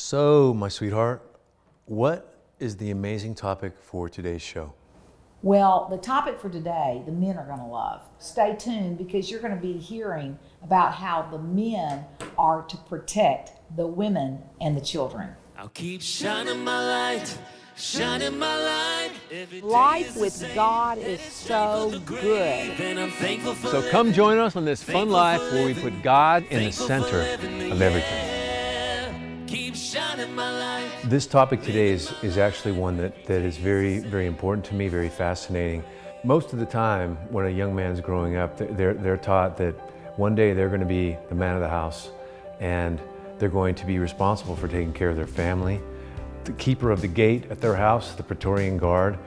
So, my sweetheart, what is the amazing topic for today's show? Well, the topic for today, the men are going to love. Stay tuned because you're going to be hearing about how the men are to protect the women and the children. I'll keep shining my light, shining my light. Every day Life with same. God is so grave, good. And I'm thankful for So, come join us on this fun life where we put God in the center of everything. This topic today is, is actually one that, that is very, very important to me, very fascinating. Most of the time, when a young man's growing up, they're, they're taught that one day they're going to be the man of the house and they're going to be responsible for taking care of their family, the keeper of the gate at their house, the Praetorian Guard,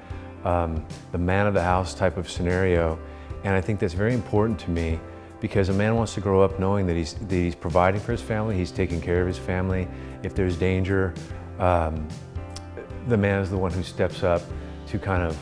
um, the man of the house type of scenario. And I think that's very important to me because a man wants to grow up knowing that he's, that he's providing for his family, he's taking care of his family. If there's danger, um, the man is the one who steps up to kind of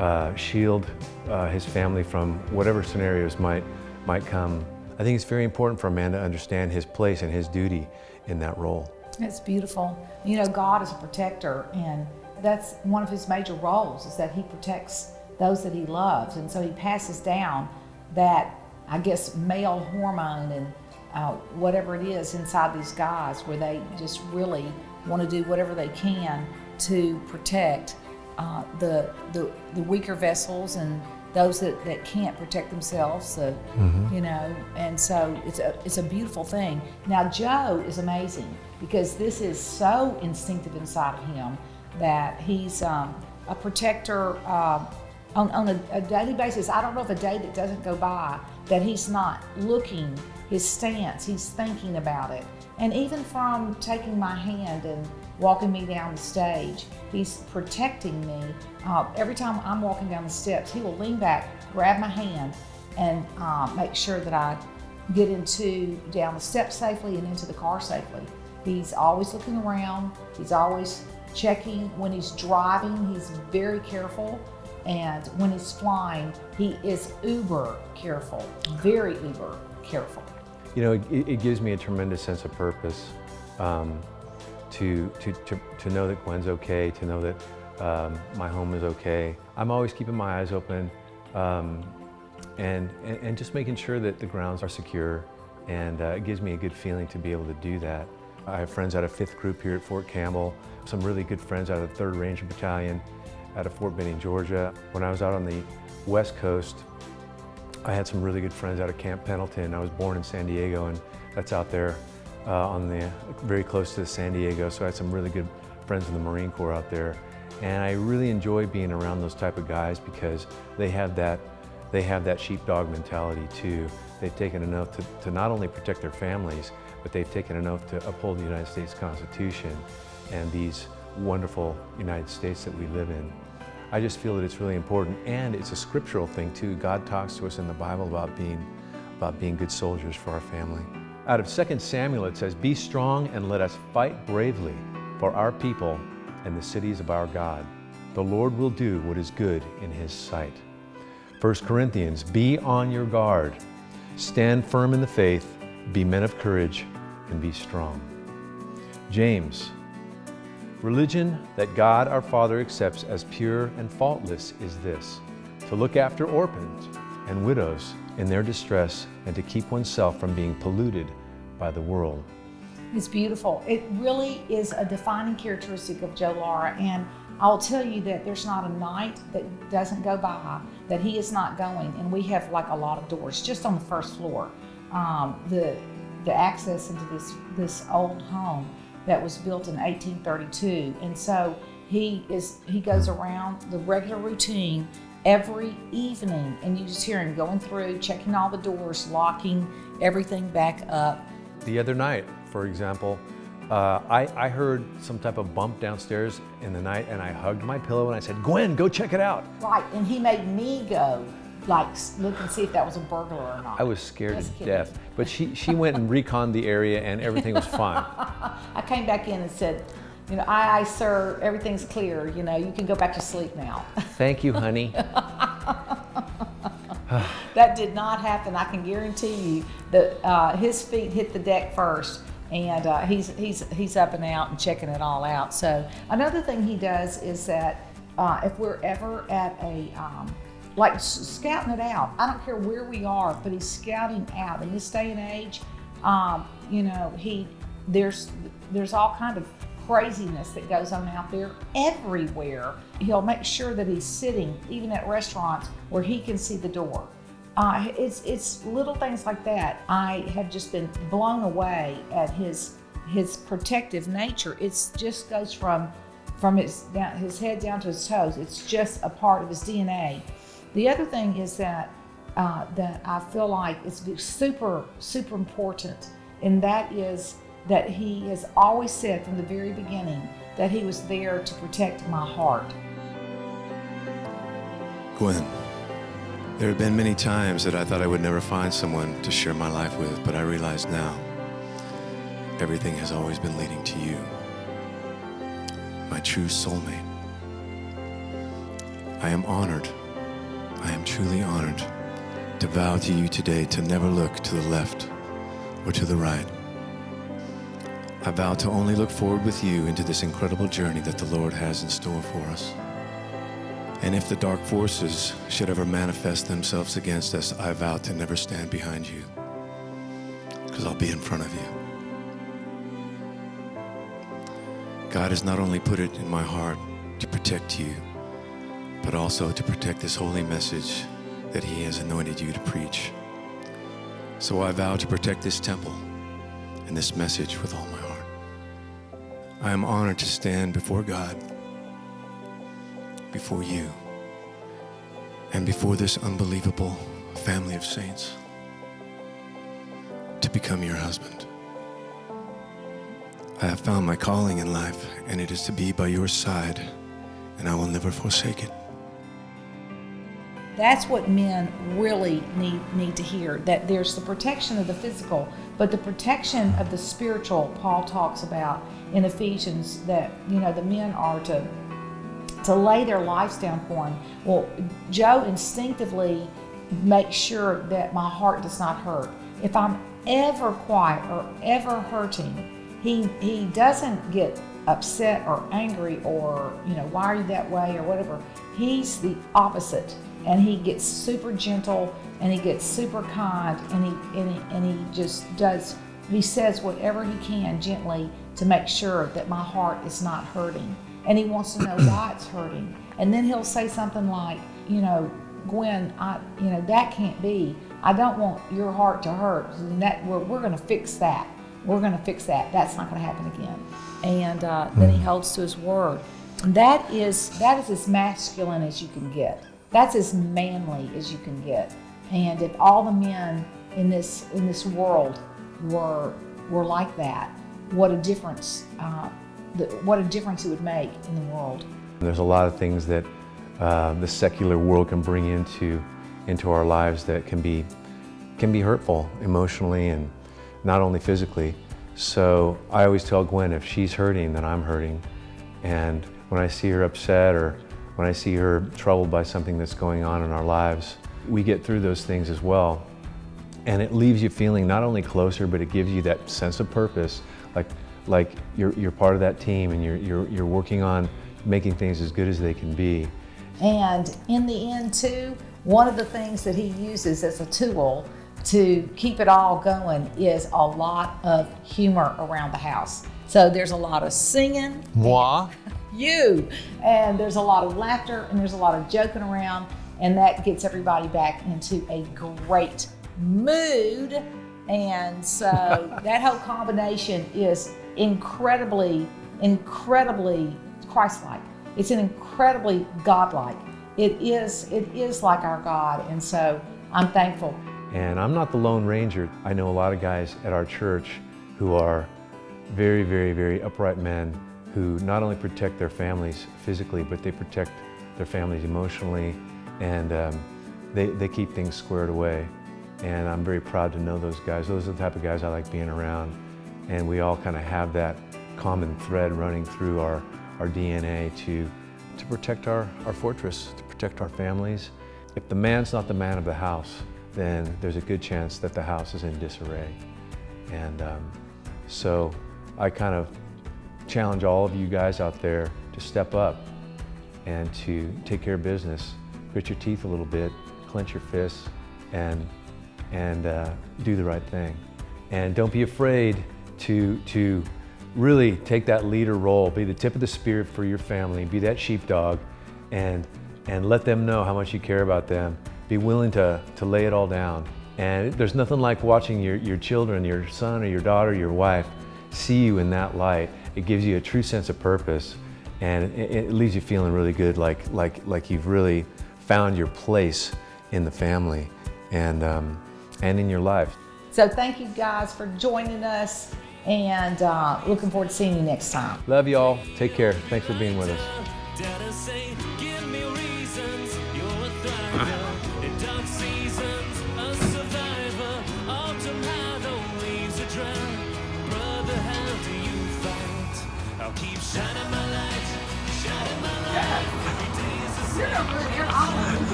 uh, shield uh, his family from whatever scenarios might, might come. I think it's very important for a man to understand his place and his duty in that role. It's beautiful. You know, God is a protector, and that's one of his major roles is that he protects those that he loves. And so he passes down that, I guess, male hormone and uh, whatever it is inside these guys where they just really want to do whatever they can to protect uh, the, the, the weaker vessels and those that, that can't protect themselves, the, you know, and so it's a, it's a beautiful thing. Now, Joe is amazing because this is so instinctive inside of him that he's um, a protector uh, on, on a, a daily basis. I don't know if a day that doesn't go by that he's not looking his stance, he's thinking about it. And even from taking my hand and walking me down the stage, he's protecting me. Uh, every time I'm walking down the steps, he will lean back, grab my hand, and uh, make sure that I get into down the steps safely and into the car safely. He's always looking around. He's always checking when he's driving. He's very careful. And when he's flying, he is uber careful, very uber careful. You know, it, it gives me a tremendous sense of purpose um, to, to, to, to know that Gwen's okay, to know that um, my home is okay. I'm always keeping my eyes open um, and, and, and just making sure that the grounds are secure. And uh, it gives me a good feeling to be able to do that. I have friends out of 5th Group here at Fort Campbell, some really good friends out of the 3rd Ranger Battalion out of Fort Benning, Georgia. When I was out on the West Coast, I had some really good friends out of Camp Pendleton. I was born in San Diego, and that's out there uh, on the very close to San Diego. So I had some really good friends in the Marine Corps out there, and I really enjoy being around those type of guys because they have that they have that sheepdog mentality too. They've taken an oath to, to not only protect their families, but they've taken an oath to uphold the United States Constitution and these wonderful United States that we live in. I just feel that it's really important, and it's a scriptural thing too. God talks to us in the Bible about being, about being good soldiers for our family. Out of 2 Samuel it says, Be strong and let us fight bravely for our people and the cities of our God. The Lord will do what is good in His sight. 1 Corinthians, be on your guard. Stand firm in the faith, be men of courage, and be strong. James, Religion that God our Father accepts as pure and faultless is this to look after orphans and widows in their distress and to keep oneself from being polluted by the world. It's beautiful. It really is a defining characteristic of Joe Lara. And I'll tell you that there's not a night that doesn't go by that he is not going. And we have like a lot of doors just on the first floor. Um, the the access into this this old home that was built in 1832. And so he is he goes around the regular routine every evening and you just hear him going through, checking all the doors, locking everything back up. The other night, for example, uh, I, I heard some type of bump downstairs in the night and I hugged my pillow and I said, Gwen, go check it out. Right, and he made me go like look and see if that was a burglar or not. I was scared Just to kidding. death, but she, she went and reconned the area and everything was fine. I came back in and said, you know, aye, aye, sir, everything's clear. You know, you can go back to sleep now. Thank you, honey. that did not happen. I can guarantee you that uh, his feet hit the deck first, and uh, he's he's he's up and out and checking it all out. So another thing he does is that uh, if we're ever at a um, like scouting it out, I don't care where we are, but he's scouting out in this day and age. Um, you know, he there's there's all kind of craziness that goes on out there everywhere. He'll make sure that he's sitting even at restaurants where he can see the door. Uh, it's it's little things like that. I have just been blown away at his his protective nature. It just goes from from his down, his head down to his toes. It's just a part of his DNA. The other thing is that uh, that I feel like is super super important, and that is that he has always said from the very beginning that he was there to protect my heart. Gwen. There have been many times that I thought I would never find someone to share my life with, but I realize now everything has always been leading to you, my true soulmate. I am honored, I am truly honored to vow to you today to never look to the left or to the right. I vow to only look forward with you into this incredible journey that the Lord has in store for us. And if the dark forces should ever manifest themselves against us, I vow to never stand behind you, because I'll be in front of you. God has not only put it in my heart to protect you, but also to protect this holy message that He has anointed you to preach. So I vow to protect this temple and this message with all my heart. I am honored to stand before God before you and before this unbelievable family of saints to become your husband. I have found my calling in life, and it is to be by your side, and I will never forsake it. That's what men really need need to hear. That there's the protection of the physical, but the protection of the spiritual. Paul talks about in Ephesians that you know the men are to to lay their lives down for him. Well, Joe instinctively makes sure that my heart does not hurt. If I'm ever quiet or ever hurting, he he doesn't get upset or angry or you know why are you that way or whatever. He's the opposite, and he gets super gentle and he gets super kind and he and he, and he just does. He says whatever he can gently to make sure that my heart is not hurting and he wants to know why it's hurting. And then he'll say something like, you know, Gwen, I, you know, that can't be. I don't want your heart to hurt. And that we're, we're going to fix that. We're going to fix that. That's not going to happen again. And uh, then he holds to his word. That is that is as masculine as you can get. That's as manly as you can get. And if all the men in this in this world were were like that, what a difference uh, the, what a difference it would make in the world. There's a lot of things that uh, the secular world can bring into into our lives that can be can be hurtful emotionally and not only physically. So I always tell Gwen if she's hurting, then I'm hurting. And when I see her upset or when I see her troubled by something that's going on in our lives, we get through those things as well. And it leaves you feeling not only closer, but it gives you that sense of purpose. Like like you're, you're part of that team and you're, you're, you're working on making things as good as they can be. And in the end, too, one of the things that he uses as a tool to keep it all going is a lot of humor around the house. So there's a lot of singing. Moi. You. And there's a lot of laughter and there's a lot of joking around. And that gets everybody back into a great mood. And so that whole combination is incredibly, incredibly Christ-like. It's an incredibly God-like. It is, it is like our God, and so I'm thankful. And I'm not the Lone Ranger. I know a lot of guys at our church who are very, very, very upright men who not only protect their families physically, but they protect their families emotionally, and um, they, they keep things squared away. And I'm very proud to know those guys. Those are the type of guys I like being around and we all kind of have that common thread running through our, our DNA to, to protect our, our fortress, to protect our families. If the man's not the man of the house, then there's a good chance that the house is in disarray. And um, So I kind of challenge all of you guys out there to step up and to take care of business. Grit your teeth a little bit, clench your fists, and, and uh, do the right thing. And don't be afraid to, to really take that leader role, be the tip of the spear for your family, be that sheepdog, and, and let them know how much you care about them. Be willing to, to lay it all down. And there's nothing like watching your, your children, your son or your daughter, your wife, see you in that light. It gives you a true sense of purpose and it, it leaves you feeling really good, like, like, like you've really found your place in the family and, um, and in your life. So thank you guys for joining us and uh, looking forward to seeing you next time. Love y'all. Take care. Thanks for being with us.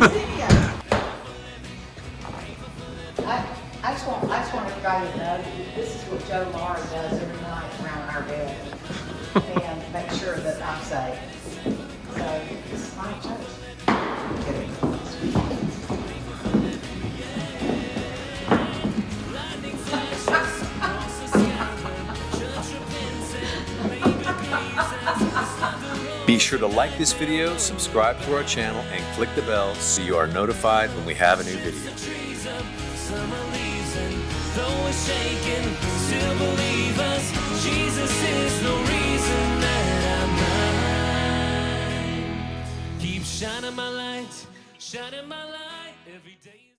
I, just want, I just want everybody to know, that this is what Joe Lara does every night around our bed. And make sure that I'm safe. So, this is my church. Be sure to like this video, subscribe to our channel, and click the bell so you are notified when we have a new video.